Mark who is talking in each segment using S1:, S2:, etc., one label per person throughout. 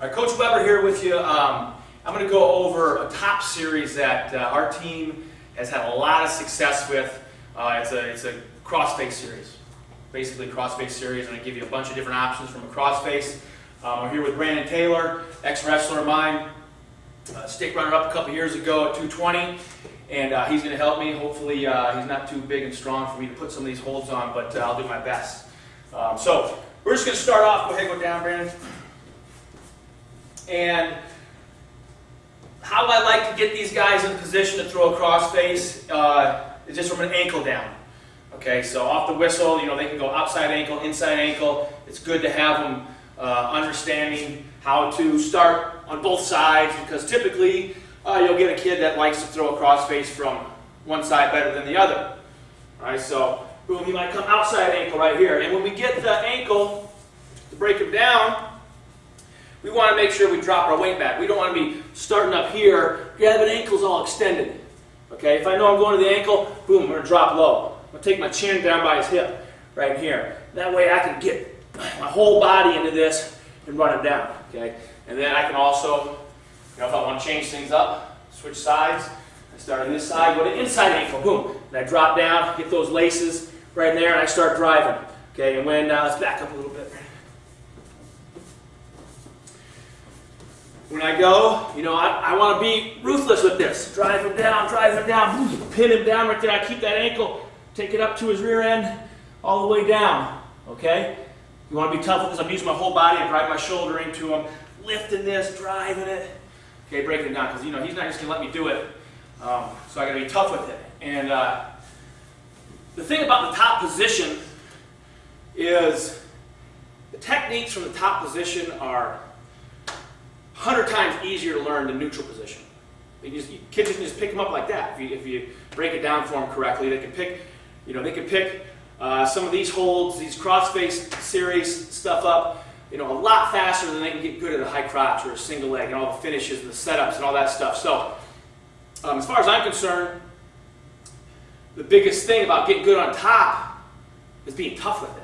S1: Right, Coach Weber here with you. Um, I'm going to go over a top series that uh, our team has had a lot of success with. Uh, it's a it's a crossface series, basically crossface series. I'm going to give you a bunch of different options from a crossface. Um, we're here with Brandon Taylor, ex-wrestler of mine, uh, stick runner-up a couple years ago at 220, and uh, he's going to help me. Hopefully, uh, he's not too big and strong for me to put some of these holds on, but uh, I'll do my best. Um, so we're just going to start off. Go ahead, go down, Brandon. And how I like to get these guys in position to throw a crossface uh, is just from an ankle down. Okay, so off the whistle, you know, they can go outside ankle, inside ankle. It's good to have them uh, understanding how to start on both sides because typically uh, you'll get a kid that likes to throw a crossface from one side better than the other. All right, so boom, he might come outside ankle right here. And when we get the ankle to break him down, we want to make sure we drop our weight back. We don't want to be starting up here, grabbing ankles all extended. Okay, if I know I'm going to the ankle, boom, I'm going to drop low. I'm going to take my chin down by his hip, right here. That way I can get my whole body into this and run it down. Okay, and then I can also, you know, if I want to change things up, switch sides. I start on this side, go to inside ankle, boom. And I drop down, get those laces right there, and I start driving. Okay, and when, uh, let's back up a little bit. When I go, you know, I, I want to be ruthless with this. Drive him down, drive him down, pin him down right there. I keep that ankle, take it up to his rear end, all the way down. Okay? You want to be tough with this. I'm using my whole body. I drive my shoulder into him, lifting this, driving it. Okay, breaking it down because you know he's not just gonna let me do it. Um, so I got to be tough with it. And uh, the thing about the top position is the techniques from the top position are 100 times easier to learn than neutral position. You just, you, kids can just pick them up like that. If you, if you break it down for them correctly, they can pick, you know, they can pick uh, some of these holds, these crossface series stuff up, you know, a lot faster than they can get good at a high crotch or a single leg and all the finishes and the setups and all that stuff. So, um, as far as I'm concerned, the biggest thing about getting good on top is being tough with it.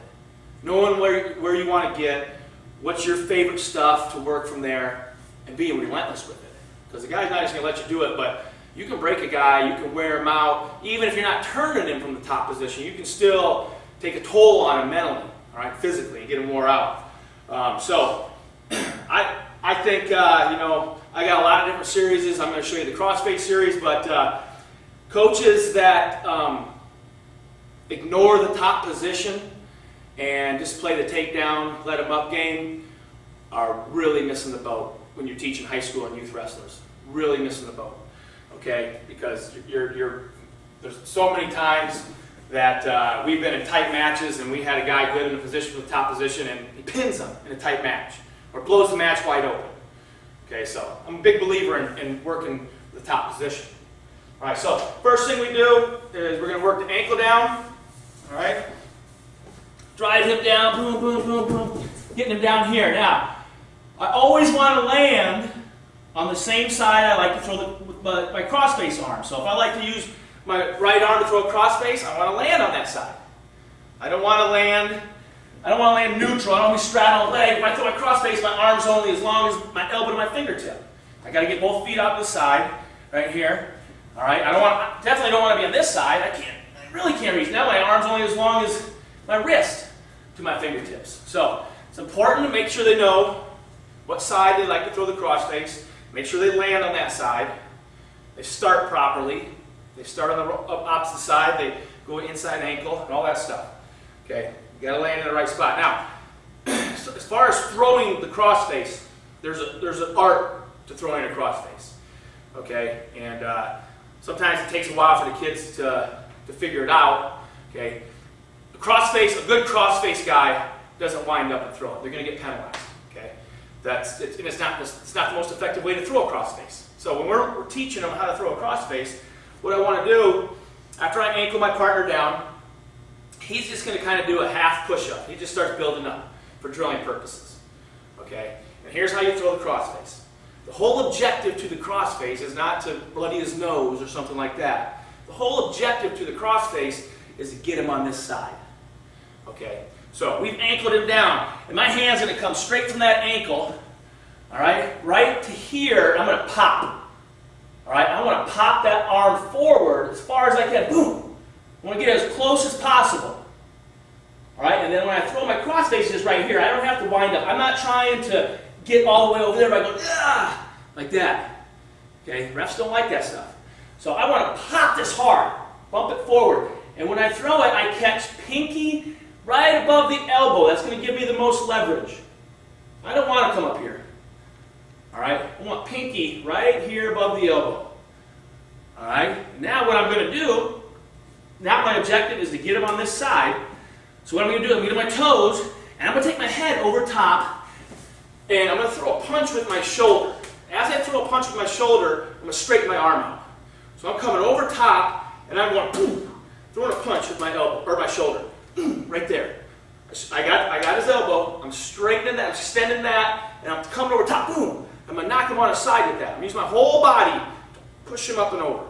S1: Knowing where, where you want to get, what's your favorite stuff to work from there, and being relentless with it. Because the guy's not just going to let you do it, but you can break a guy, you can wear him out. Even if you're not turning him from the top position, you can still take a toll on him mentally, all right, physically, and get him wore out. Um, so I, I think, uh, you know, I got a lot of different series. I'm going to show you the crossface series, but uh, coaches that um, ignore the top position and just play the takedown, let them up game are really missing the boat when you're teaching high school and youth wrestlers. Really missing the boat, okay? Because you're, you're there's so many times that uh, we've been in tight matches and we had a guy good in a position the top position and he pins him in a tight match or blows the match wide open. Okay, so I'm a big believer in, in working the top position. All right, so first thing we do is we're going to work the ankle down. All right, drive him down, boom, boom, boom, boom, getting him down here. Now, I always want to land on the same side I like to throw the, my, my crossface arm. So if I like to use my right arm to throw a crossface, I want to land on that side. I don't want to land, I don't want to land neutral. I don't want to straddle a leg. If I throw my crossface, my arm's only as long as my elbow to my fingertip. I got to get both feet out to the side, right here. All right, I don't want, definitely don't want to be on this side. I can't, I really can't reach. Now my arm's only as long as my wrist to my fingertips. So it's important to make sure they know what side they like to throw the crossface. Make sure they land on that side. They start properly. They start on the opposite side. They go inside ankle and all that stuff. Okay, you got to land in the right spot. Now, as far as throwing the crossface, there's a there's an art to throwing a crossface. Okay, and uh, sometimes it takes a while for the kids to to figure it out. Okay, a crossface, a good crossface guy doesn't wind up and throw it. They're going to get penalized. That's, it's, it's not, it's not the most effective way to throw a crossface. So when we're, we're teaching them how to throw a crossface, what I want to do, after I ankle my partner down, he's just going to kind of do a half push-up. He just starts building up for drilling purposes. Okay? And here's how you throw the crossface. The whole objective to the crossface is not to bloody his nose or something like that. The whole objective to the crossface is to get him on this side. Okay? So we've ankled him down. And my hand's going to come straight from that ankle. All right, right to here, I'm gonna pop. All right, I wanna pop that arm forward as far as I can. Boom. I wanna get it as close as possible. All right, and then when I throw my cross faces right here, I don't have to wind up. I'm not trying to get all the way over there by going, ah, like that. Okay, refs don't like that stuff. So I want to pop this hard, bump it forward. And when I throw it, I catch pinky right above the elbow. That's going to give me the most leverage. I don't want to come up here. All right, I want pinky right here above the elbow. All right, now what I'm going to do, now my objective is to get him on this side. So what I'm going to do, I'm going to get my toes, and I'm going to take my head over top, and I'm going to throw a punch with my shoulder. As I throw a punch with my shoulder, I'm going to straighten my arm out. So I'm coming over top, and I'm going boom, throwing a punch with my elbow or my shoulder, right there. I got, I got his elbow. I'm straightening that, I'm extending that, and I'm coming over top. Boom! I'm gonna knock him on his side with that. I'm using my whole body to push him up and over.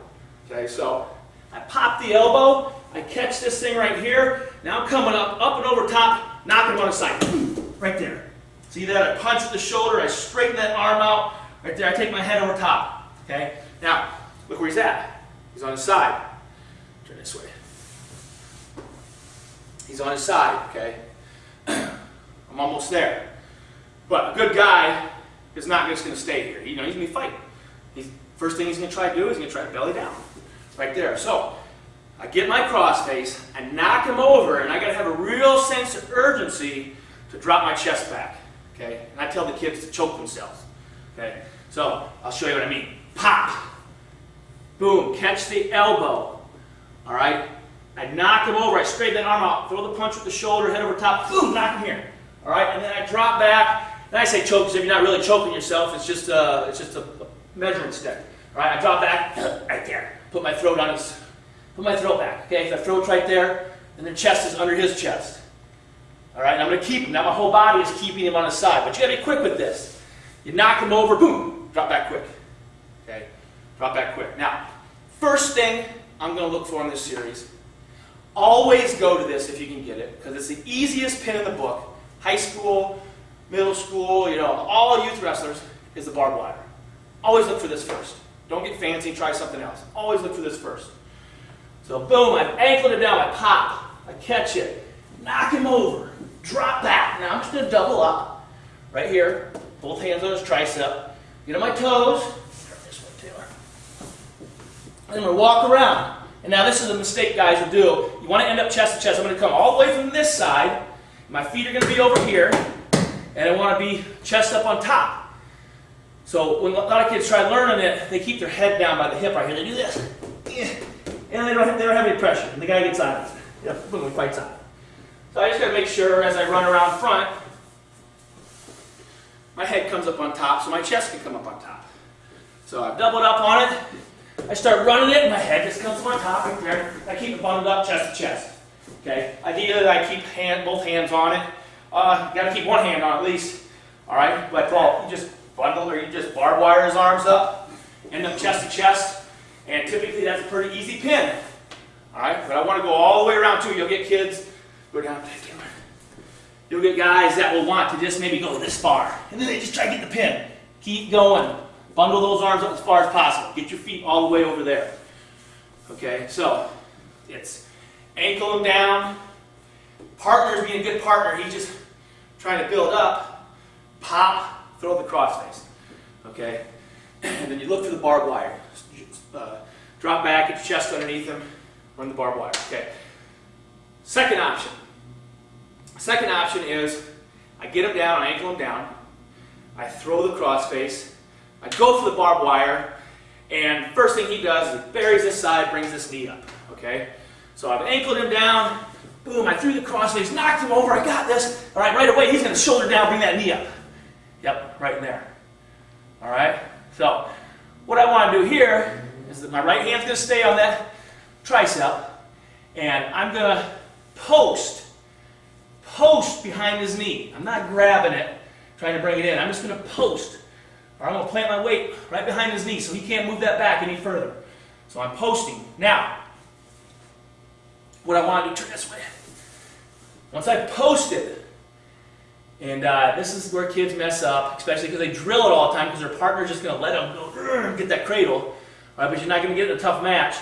S1: Okay, so I pop the elbow. I catch this thing right here. Now I'm coming up, up and over top, knocking him on his side. Right there. See that? I punch with the shoulder. I straighten that arm out. Right there. I take my head over top. Okay. Now Look where he's at. He's on his side. Turn this way. He's on his side, okay? I'm almost there. But a good guy is not just going to stay here. You know, he's going to be fighting. He's, first thing he's going to try to do is he's going to try to belly down. Right there. So, I get my cross face, I knock him over, and I got to have a real sense of urgency to drop my chest back. Okay? And I tell the kids to choke themselves. Okay? So, I'll show you what I mean. Pop! Boom, catch the elbow. All right? I knock him over, I straighten that arm out, throw the punch with the shoulder, head over top, boom, knock him here. All right, and then I drop back. And I say choke because if you're not really choking yourself, it's just a, it's just a measuring stick. All right, I drop back, right there. Put my throat on his, put my throat back. Okay, so throat's right there, and the chest is under his chest. All right, and I'm going to keep him. Now my whole body is keeping him on his side, but you got to be quick with this. You knock him over, boom, drop back quick. Okay, drop back quick. Now, First thing I'm going to look for in this series, always go to this if you can get it, because it's the easiest pin in the book. High school, middle school, you know, all youth wrestlers is the barbed wire. Always look for this first. Don't get fancy, try something else. Always look for this first. So boom, I've ankled it down, I pop, I catch it, knock him over, drop back. Now I'm just to double up right here, both hands on his tricep, get on my toes, and I'm going to walk around. And now this is a mistake guys will do. You want to end up chest to chest. I'm going to come all the way from this side. My feet are going to be over here. And I want to be chest up on top. So when a lot of kids try learning it, they keep their head down by the hip right here. They do this. And they don't, have, they don't have any pressure. And the guy gets on it. Yeah, boom, he fights on it. So I just got to make sure as I run around front, my head comes up on top so my chest can come up on top. So I've doubled up on it. I start running it, and my head just comes to my top right there. I keep it bundled up chest to chest. Okay. Ideally, I keep hand, both hands on it. Uh, you got to keep one hand on at least. All right. But well, you just bundle or you just barbed wire his arms up, end up chest to chest, and typically that's a pretty easy pin. All right. But I want to go all the way around too. You'll get kids go down. You'll get guys that will want to just maybe go this far, and then they just try to get the pin. Keep going. Bundle those arms up as far as possible. Get your feet all the way over there. Okay, so it's ankle him down. Partner's being a good partner. He's just trying to build up. Pop, throw the crossface. Okay, and then you look for the barbed wire. Uh, drop back, get your chest underneath him, run the barbed wire. Okay. Second option. Second option is I get him down, I ankle him down. I throw the crossface I go for the barbed wire, and first thing he does is he buries this side, brings this knee up, okay? So I've ankled him down, boom, I threw the cross, crossface, knocked him over, I got this. All right, right away, he's gonna shoulder down, bring that knee up. Yep, right in there. All right, so what I wanna do here is that my right hand's gonna stay on that tricep, and I'm gonna post, post behind his knee. I'm not grabbing it, trying to bring it in. I'm just gonna post or I'm going to plant my weight right behind his knee so he can't move that back any further. So I'm posting. Now, what I want to do, turn this way. Once I post it, And uh, this is where kids mess up, especially because they drill it all the time because their partner's just going to let them go get that cradle. Right, but you're not going to get in a tough match.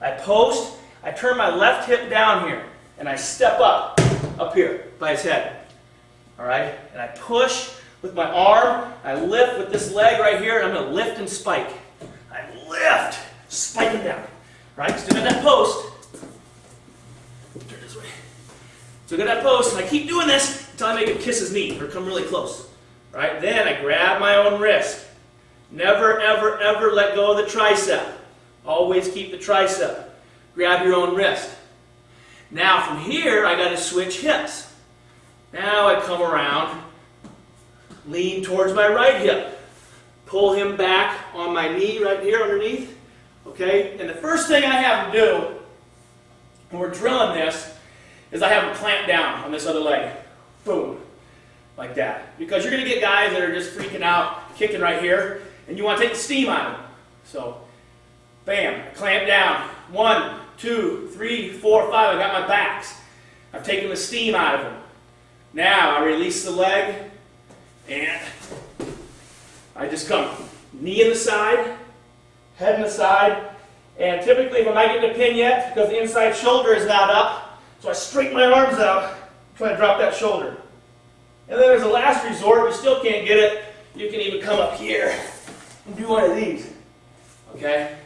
S1: I post, I turn my left hip down here, and I step up, up here by his head. All right, and I push with my arm, I lift with this leg right here, and I'm going to lift and spike. I lift, spike him down. Right, still got that post. Turn this way. So got that post, and I keep doing this until I make him kiss his knee or come really close. Right? Then I grab my own wrist. Never, ever, ever let go of the tricep. Always keep the tricep. Grab your own wrist. Now from here, I got to switch hips. Now I come around, lean towards my right hip. Pull him back on my knee right here underneath. Okay? And the first thing I have him do when we're drilling this is I have him clamp down on this other leg. Boom. Like that. Because you're going to get guys that are just freaking out, kicking right here, and you want to take the steam out of them. So, bam, clamp down. One, two, three, four, five. I got my backs. I've taken the steam out of them. Now I release the leg, and I just come knee in the side, head in the side, and typically if I'm not getting a pin yet, because the inside shoulder is not up, so I straighten my arms out, try to drop that shoulder. And then as a last resort, if you still can't get it, you can even come up here and do one of these. Okay?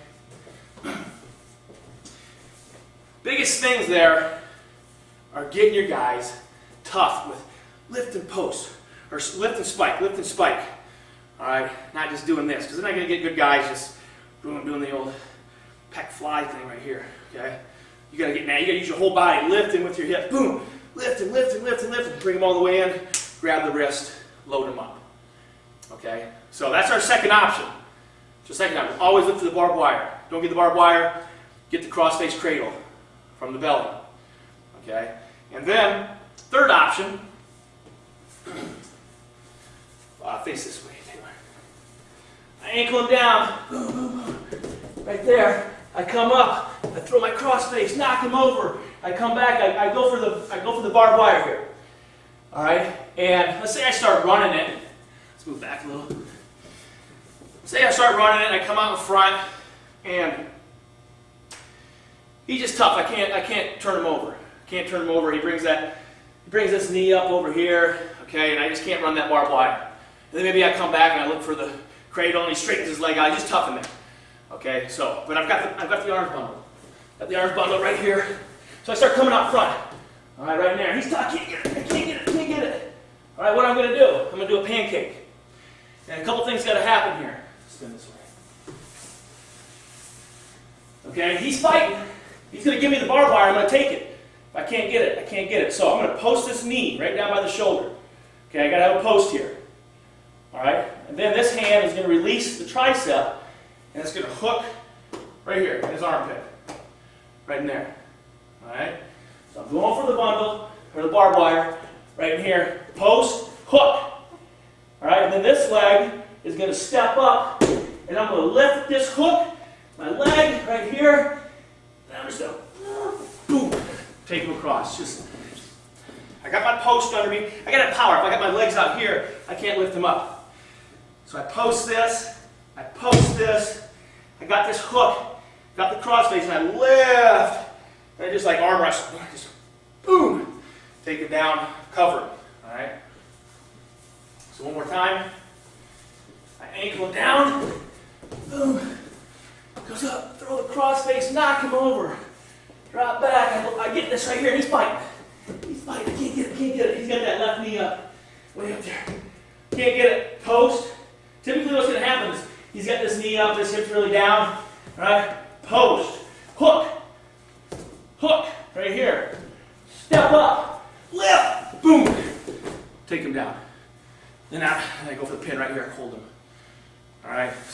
S1: Biggest things there are getting your guys tough with lift and post, or lift and spike, lift and spike. All right, not just doing this, because they're not going to get good guys just doing, doing the old peck fly thing right here. Okay, you got to get now. You got to use your whole body, lifting with your hip, Boom, lift and lift and lift and lift, and bring them all the way in. Grab the wrist, load them up. Okay, so that's our second option. So second option, always lift to the barbed wire. Don't get the barbed wire. Get the cross-face cradle from the belly. Okay, and then third option. Uh, face this way, Taylor. I ankle him down. Right there. I come up. I throw my cross face, knock him over. I come back. I, I go for the I go for the barbed wire here. All right. And let's say I start running it. Let's move back a little. Say I start running it. I come out in front, and he's just tough. I can't I can't turn him over. Can't turn him over. He brings that he brings this knee up over here. Okay, and I just can't run that barbed wire. And then maybe I come back and I look for the cradle and he straightens his leg out. He's just tough in there. Okay, so, but I've got the, I've got the arms bundle. Got the arms bundle right here. So I start coming out front. All right, right in there. He's tough. I can't get it. I can't get it. I can't get it. All right, what I'm going to do? I'm going to do a pancake. And a couple things got to happen here. Spin this way. Okay, he's fighting. He's going to give me the barbed wire. I'm going to take it. I can't get it, I can't get it. So I'm going to post this knee right down by the shoulder. Okay, I got to have a post here. All right, and then this hand is going to release the tricep, and it's going to hook right here in his armpit, right in there. All right, so I'm going for the bundle or the barbed wire right in here. Post, hook. All right, and then this leg is going to step up, and I'm going to lift this hook, my leg right here, and I'm just going to boom, take him across. Just I got my post under me. I got that power. If I got my legs out here, I can't lift them up. So I post this, I post this, I got this hook, got the crossface, and I lift, and I just like arm wrestle, just boom, take it down, cover it, all right? So one more time, I ankle it down, boom, goes up, throw the crossface, knock him over, drop back, I, I get this right here, he's fighting. He's fighting, I can't get it, can't get it. He's got that left knee up, way up there. Can't get it, post, Typically what's going to happen is he's got this knee up, this hip's really down, right? Post, hook, hook, right here. Step up, lift, boom, take him down. And I go for the pin right here, hold him. All right, so.